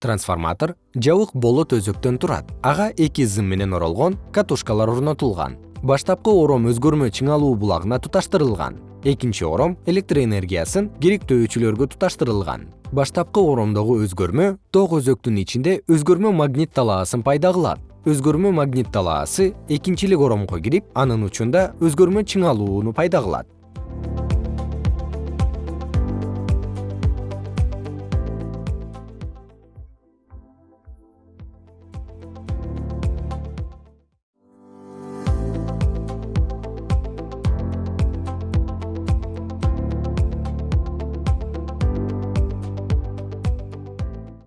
трансформатор жабык болот өзөктөн турат. Ага эки зым менен оролгон катушкалар орнотулган. Баштапкы ором өзгөрмө чыңалуу булагына туташтырылган. Экинчи ором электр энергиясын керектөөчүлөргө туташтырылган. Баштапкы оромдогу өзгөрмө ток өзөктүн ичинде өзгөрмө магнит талаасын пайда кылат. Өзгөрмө магнит талаасы экинчилик оромго кирип анын учунда өзгөрмө чыңалууну пайда кылат.